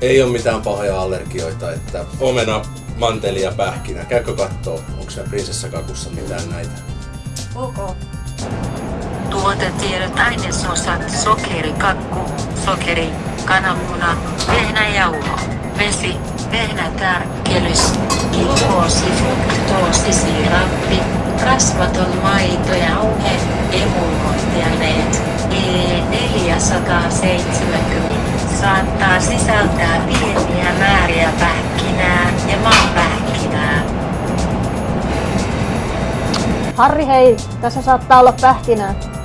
Ei ole mitään pahoja allergioita, että omena, manteli ja pähkinä. Käykö kattoo, onko se prinsessakakussa mitään näitä? Ok. Tuotetiedot ainesosat sokeri, kakku, sokeri, kananmuna, vehnäjauho, vesi, vehnätärkkelys, glukoosi, fruktoosi, siirappi, rasvaton maito, jauhe, emulgointiaineet, E470 saattaa sisältää pieniä määriä pähkinää ja maapähkinää. Harri hei, tässä saattaa olla pähkinää.